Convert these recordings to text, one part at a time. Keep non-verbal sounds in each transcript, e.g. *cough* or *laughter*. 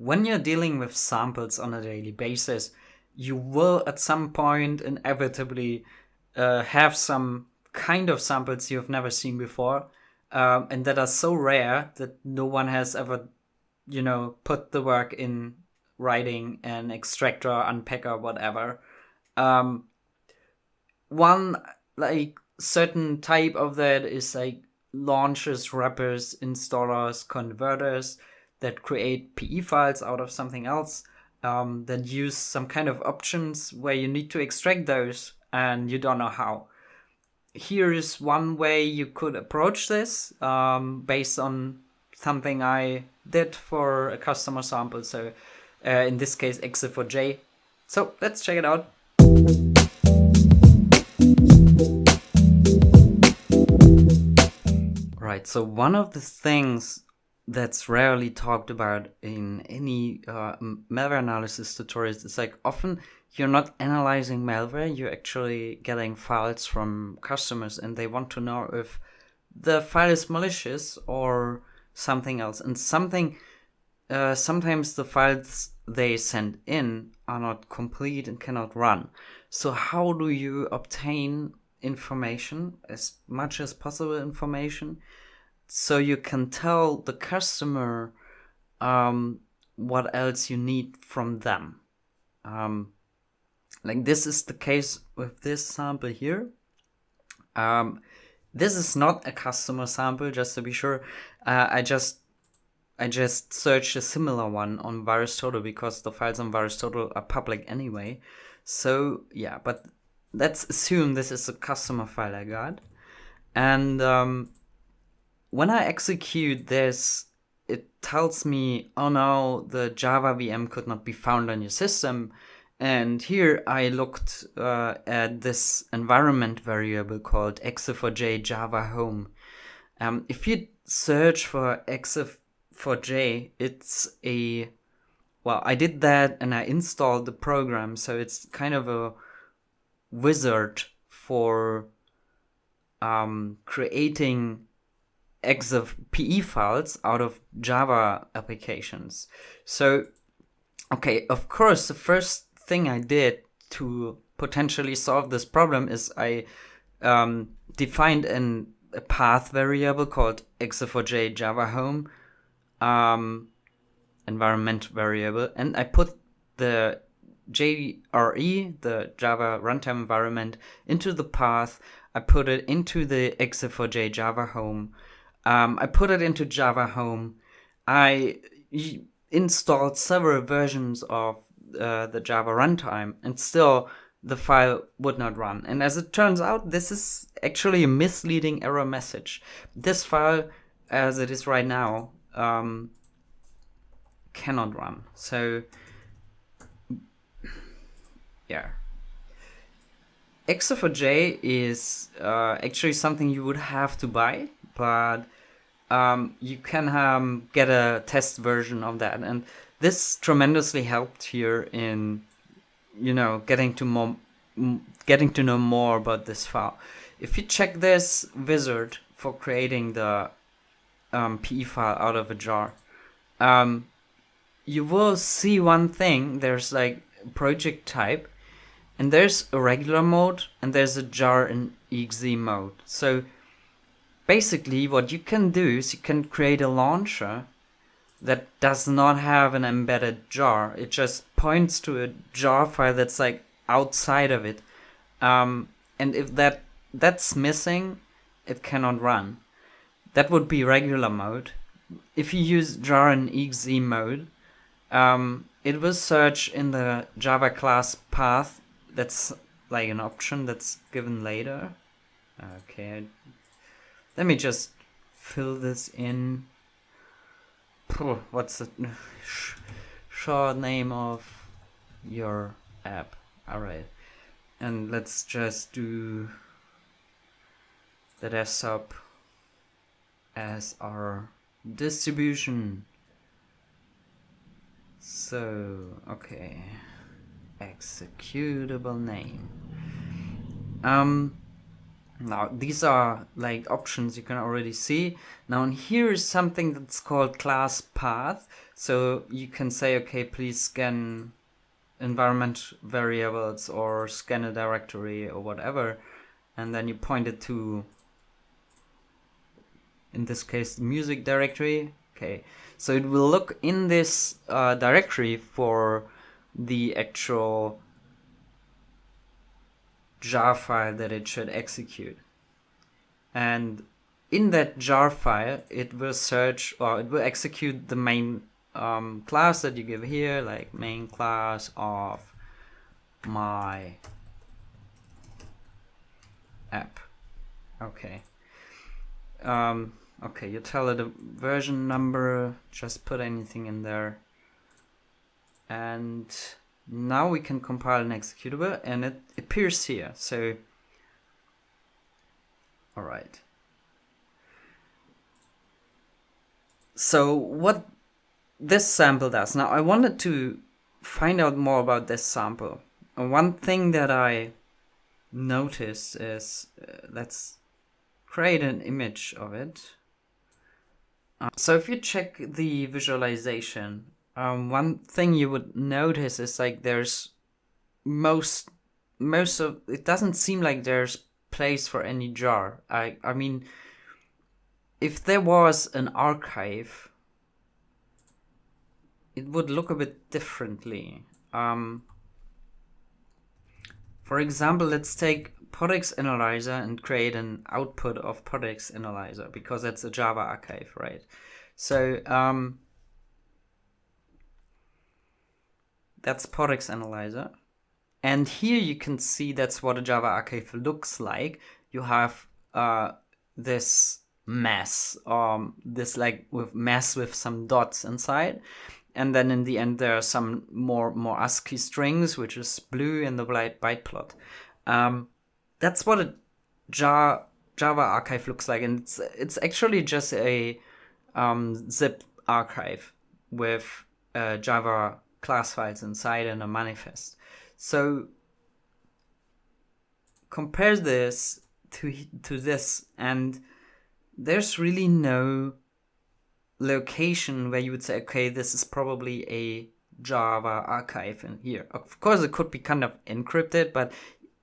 when you're dealing with samples on a daily basis, you will at some point inevitably uh, have some kind of samples you've never seen before um, and that are so rare that no one has ever, you know, put the work in writing an extractor, unpacker, whatever. Um, one like certain type of that is like launchers, wrappers, installers, converters that create PE files out of something else. Um, that use some kind of options where you need to extract those and you don't know how here is one way you could approach this um, based on something I did for a customer sample. So uh, in this case, Exe4j. So let's check it out. Right, so one of the things that's rarely talked about in any uh, malware analysis tutorials It's like often you're not analyzing malware, you're actually getting files from customers and they want to know if the file is malicious or something else. And something, uh, sometimes the files they send in are not complete and cannot run. So how do you obtain information, as much as possible information, so you can tell the customer um, what else you need from them? Um, like this is the case with this sample here. Um, this is not a customer sample, just to be sure. Uh, I just I just searched a similar one on VirusTotal because the files on VirusTotal are public anyway. So yeah, but let's assume this is a customer file I got. And um, when I execute this, it tells me, oh no, the Java VM could not be found on your system. And here I looked uh, at this environment variable called exe4j java home. Um, if you search for exe4j, it's a, well, I did that and I installed the program. So it's kind of a wizard for um, creating exe PE files out of Java applications. So, okay, of course, the first thing I did to potentially solve this problem is I um, defined an, a path variable called exe4j java home um, environment variable, and I put the JRE, the Java runtime environment, into the path. I put it into the exe4j Java home. Um, I put it into Java home. I installed several versions of uh, the Java runtime and still the file would not run. And as it turns out, this is actually a misleading error message. This file, as it is right now, um, cannot run. So, yeah. Exe4j is uh, actually something you would have to buy, but um, you can um, get a test version of that. And this tremendously helped here in you know getting to more getting to know more about this file. If you check this wizard for creating the um, PE file out of a jar um, you will see one thing. There's like project type and there's a regular mode and there's a jar in exe mode. So basically what you can do is you can create a launcher that does not have an embedded jar. It just points to a jar file that's like outside of it. Um, and if that that's missing, it cannot run. That would be regular mode. If you use jar and exe mode, um, it will search in the Java class path. That's like an option that's given later. Okay, let me just fill this in. What's the short name of your app. Alright. And let's just do the desktop as our distribution. So okay. Executable name. Um Now these are like options you can already see. Now here is something that's called class path. So you can say, okay, please scan environment variables or scan a directory or whatever. And then you point it to, in this case, the music directory. Okay, so it will look in this uh, directory for the actual jar file that it should execute. And in that jar file, it will search or it will execute the main um, class that you give here, like main class of my app. Okay. Um, okay, you tell it a version number, just put anything in there. And now we can compile an executable and it appears here. So, all right. So what this sample does, now I wanted to find out more about this sample. And one thing that I noticed is, uh, let's create an image of it. Uh, so if you check the visualization, um, one thing you would notice is like there's most most of it doesn't seem like there's place for any jar. I I mean, if there was an archive, it would look a bit differently. Um, for example, let's take PortEx Analyzer and create an output of PortEx Analyzer because that's a Java archive, right? So um, that's PortEx Analyzer. And here you can see that's what a Java archive looks like. You have uh, this mess, um, this like with mess with some dots inside. And then in the end, there are some more more ASCII strings, which is blue in the byte plot. Um, that's what a Java Java archive looks like, and it's it's actually just a um, zip archive with Java class files inside and a manifest. So compare this to to this and there's really no location where you would say okay this is probably a java archive in here of course it could be kind of encrypted but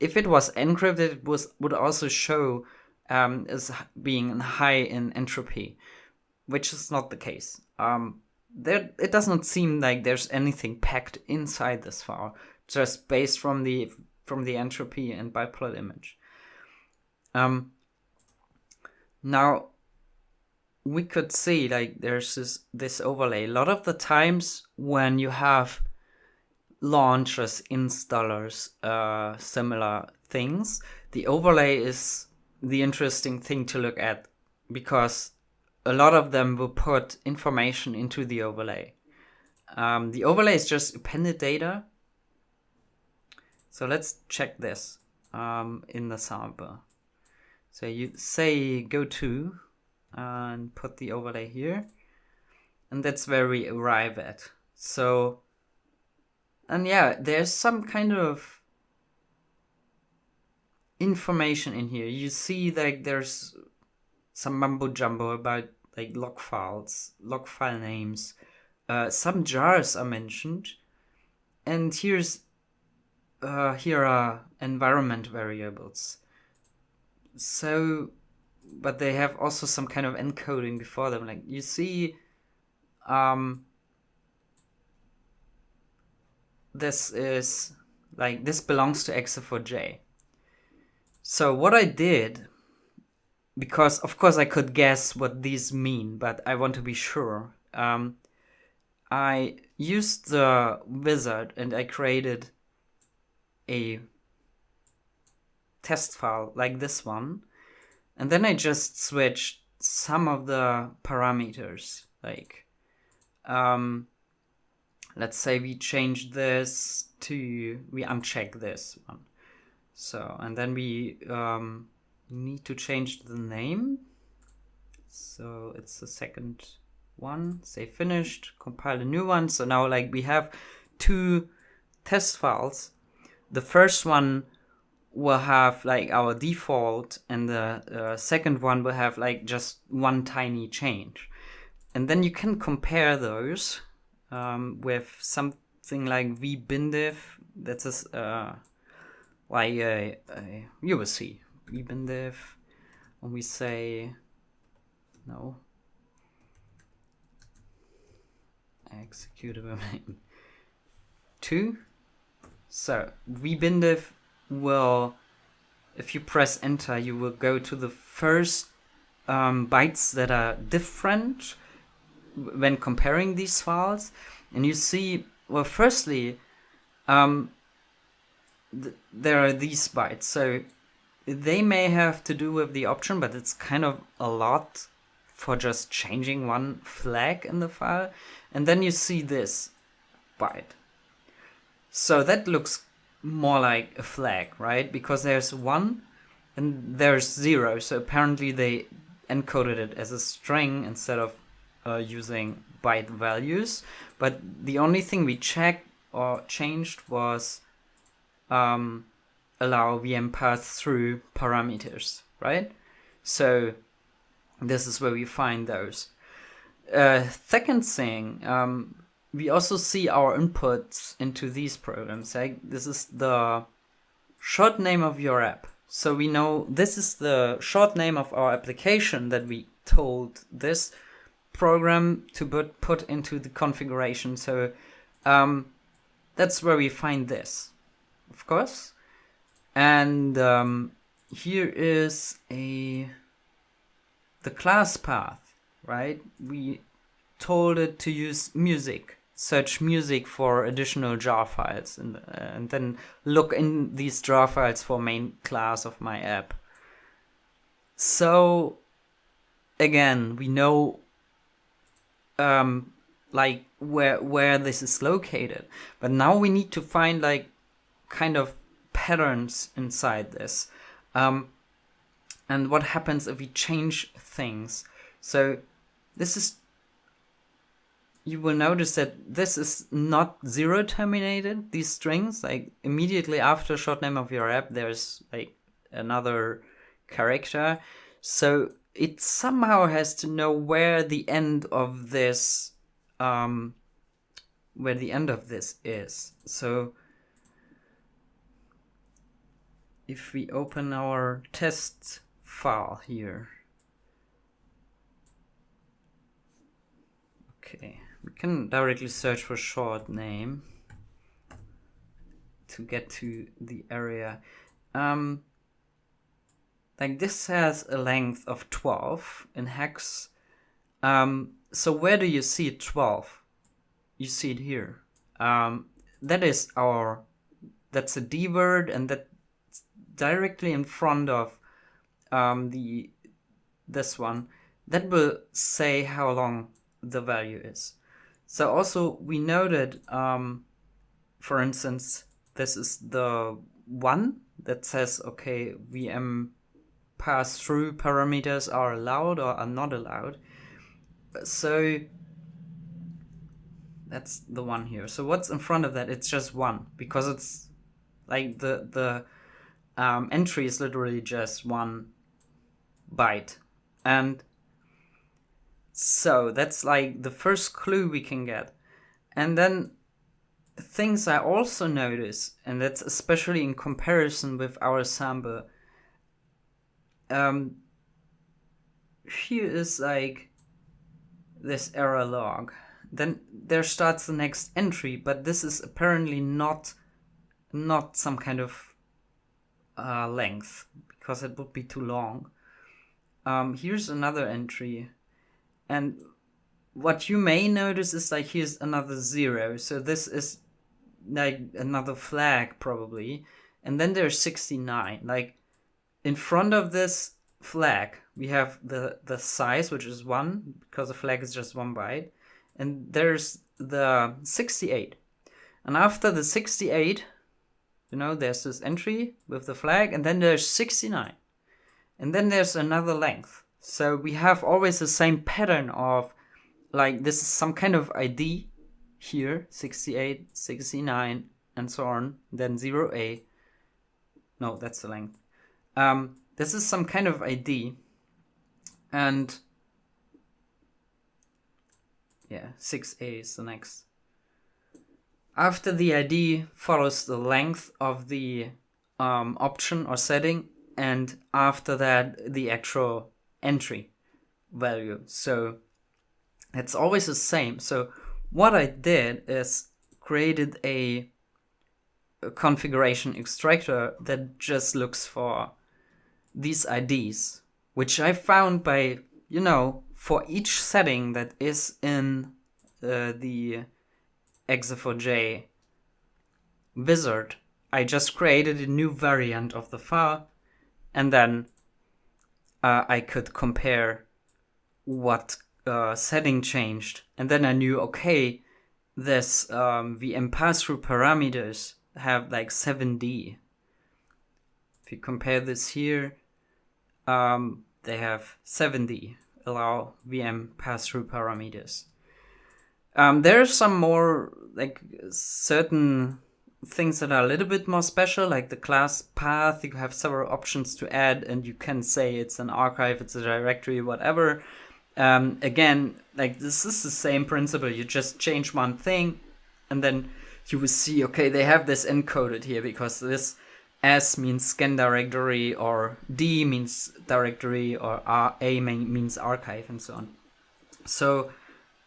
if it was encrypted it was would also show um, as being high in entropy which is not the case um, there it does not seem like there's anything packed inside this file just based from the from the entropy and byteplot image. Um now we could see like there's this this overlay. A lot of the times when you have launchers installers uh similar things the overlay is the interesting thing to look at because a lot of them will put information into the overlay. Um, the overlay is just appended data. So let's check this um, in the sample. So you say go to and put the overlay here. And that's where we arrive at. So, and yeah, there's some kind of information in here. You see like there's some mumbo jumbo about like log files, log file names. Uh, some jars are mentioned, and here's uh, here are environment variables. So, but they have also some kind of encoding before them. Like you see, um, this is like this belongs to exe4j. So what I did because of course I could guess what these mean, but I want to be sure. Um, I used the wizard and I created a test file like this one, and then I just switched some of the parameters, like um, let's say we change this to we uncheck this one. So and then we um, need to change the name. So it's the second one, say finished, compile a new one. So now like we have two test files. The first one will have like our default and the uh, second one will have like just one tiny change and then you can compare those um, with something like vbindiff that's a, uh, like a, a, you will see vbindiff when we say no. Executable name *laughs* two? So vbindiff will if you press enter you will go to the first um, bytes that are different when comparing these files. And you see well firstly um, th there are these bytes. So they may have to do with the option but it's kind of a lot for just changing one flag in the file. And then you see this byte. So that looks more like a flag right? Because there's one and there's zero. So apparently they encoded it as a string instead of uh, using byte values. But the only thing we checked or changed was um, allow VM pass through parameters, right? So this is where we find those. Uh, second thing, um, we also see our inputs into these programs. Like this is the short name of your app. So we know this is the short name of our application that we told this program to put, put into the configuration. So um, that's where we find this, of course. And um, here is a the class path, right? We told it to use music, search music for additional jar files, and, uh, and then look in these jar files for main class of my app. So again, we know um, like where where this is located. But now we need to find like kind of patterns inside this. Um, and what happens if we change things. So this is you will notice that this is not zero terminated, these strings, like immediately after short name of your app, there's like another character. So it somehow has to know where the end of this um, where the end of this is. So if we open our test file here, okay, we can directly search for short name to get to the area. Um, like this has a length of 12 in hex. Um, so where do you see 12? You see it here. Um, that is our, that's a D word and that's directly in front of um, the this one. That will say how long the value is. So also we noted, um, for instance, this is the one that says, okay, VM pass-through parameters are allowed or are not allowed. So that's the one here. So what's in front of that? It's just one because it's like the the um, entry is literally just one byte, and so that's like the first clue we can get, and then things I also notice, and that's especially in comparison with our sample um, here is like this error log. Then there starts the next entry, but this is apparently not not some kind of uh, length because it would be too long. Um, here's another entry, and what you may notice is like here's another zero. So this is like another flag probably, and then there's 69. Like in front of this flag, we have the, the size, which is 1, because the flag is just 1 byte. And there's the 68. And after the 68, you know, there's this entry with the flag, and then there's 69. And then there's another length. So we have always the same pattern of, like, this is some kind of ID here, 68, 69, and so on, then 0A, no, that's the length. Um, this is some kind of ID, and yeah, 6a is the next. After the ID follows the length of the um, option or setting, and after that the actual entry value. So it's always the same. So what I did is created a, a configuration extractor that just looks for these IDs, which I found by, you know, for each setting that is in uh, the Exe4j wizard, I just created a new variant of the file and then uh, I could compare what uh, setting changed. And then I knew, okay, this um, VM pass-through parameters have like 7D. If you compare this here, um, they have 7D, allow VM pass-through parameters. Um, there are some more like certain things that are a little bit more special, like the class path. You have several options to add, and you can say it's an archive, it's a directory, whatever. Um, again, like this is the same principle. You just change one thing, and then you will see, okay, they have this encoded here because this S means scan directory, or D means directory, or A means archive, and so on. So,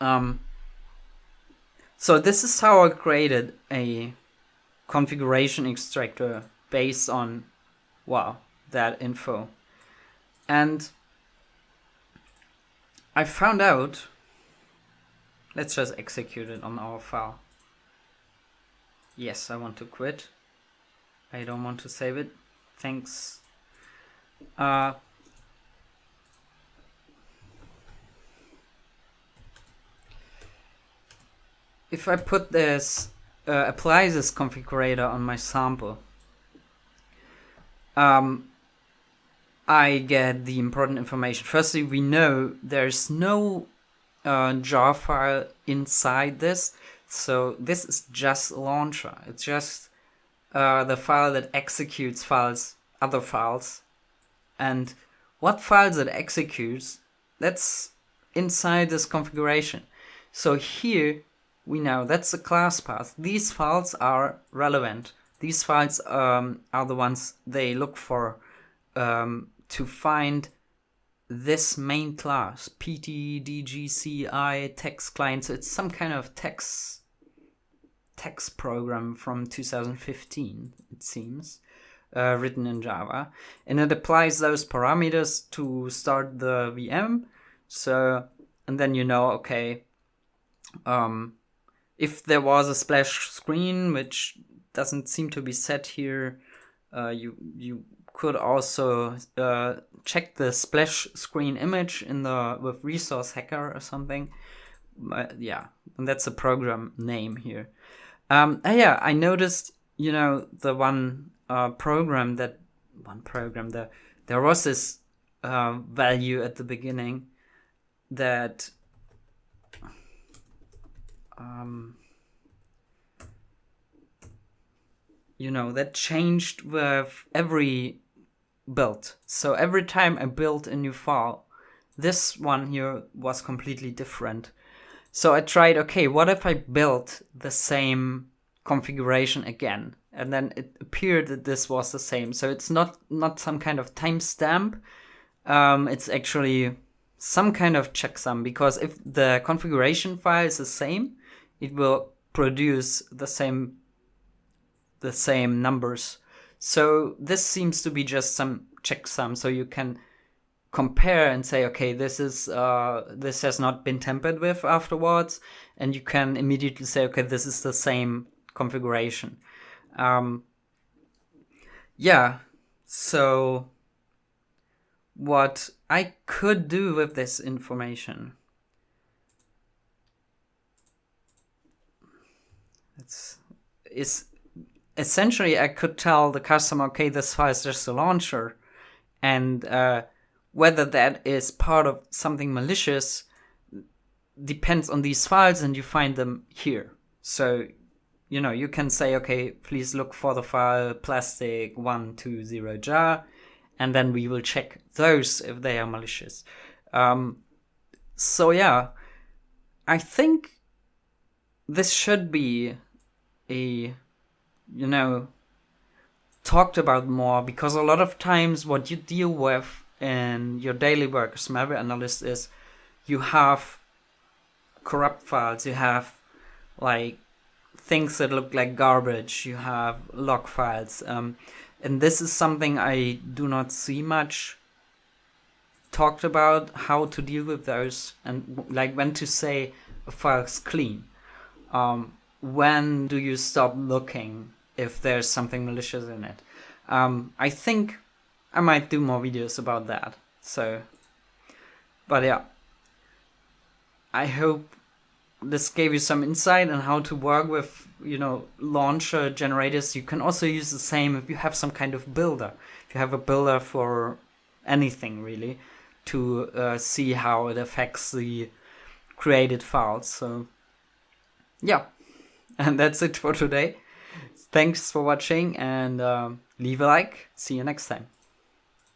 um, so this is how I created a configuration extractor based on, wow, that info. And I found out, let's just execute it on our file. Yes, I want to quit. I don't want to save it. Thanks. Uh, if I put this uh, apply this configurator on my sample, um, I get the important information. Firstly, we know there's no uh, jar file inside this, so this is just launcher. It's just uh, the file that executes files, other files, and what files it executes, that's inside this configuration. So here we know that's the class path. These files are relevant. These files um, are the ones they look for um, to find this main class, PTDGCI text client. So it's some kind of text text program from 2015, it seems, uh, written in Java, and it applies those parameters to start the VM. So and then you know, okay, um, if there was a splash screen, which doesn't seem to be set here, uh, you you could also uh, check the splash screen image in the with resource hacker or something. Yeah, and that's a program name here. Um, uh, yeah, I noticed you know the one uh, program that one program there there was this uh, value at the beginning that um, you know that changed with every build. So every time i built a new file this one here was completely different. So i tried okay what if i built the same configuration again? And then it appeared that this was the same. So it's not not some kind of timestamp. Um, it's actually some kind of checksum because if the configuration file is the same it will produce the same the same numbers. So this seems to be just some checksum. So you can compare and say, okay, this is uh, this has not been tampered with afterwards, and you can immediately say, okay, this is the same configuration. Um, yeah. So what I could do with this information it's is essentially I could tell the customer, okay, this file is just a launcher, and uh, whether that is part of something malicious depends on these files, and you find them here. So you know, you can say, okay, please look for the file plastic one two zero jar, and then we will check those if they are malicious. Um, so yeah, I think this should be a, you know, talked about more because a lot of times what you deal with in your daily work as malware analyst is you have corrupt files, you have like things that look like garbage, you have log files. Um, and this is something I do not see much talked about how to deal with those and like when to say a file's clean. Um, when do you stop looking if there's something malicious in it? Um, I think I might do more videos about that. So, but yeah, I hope this gave you some insight on how to work with you know launcher generators you can also use the same if you have some kind of builder if you have a builder for anything really to uh, see how it affects the created files so yeah and that's it for today. Thanks for watching and um, leave a like. See you next time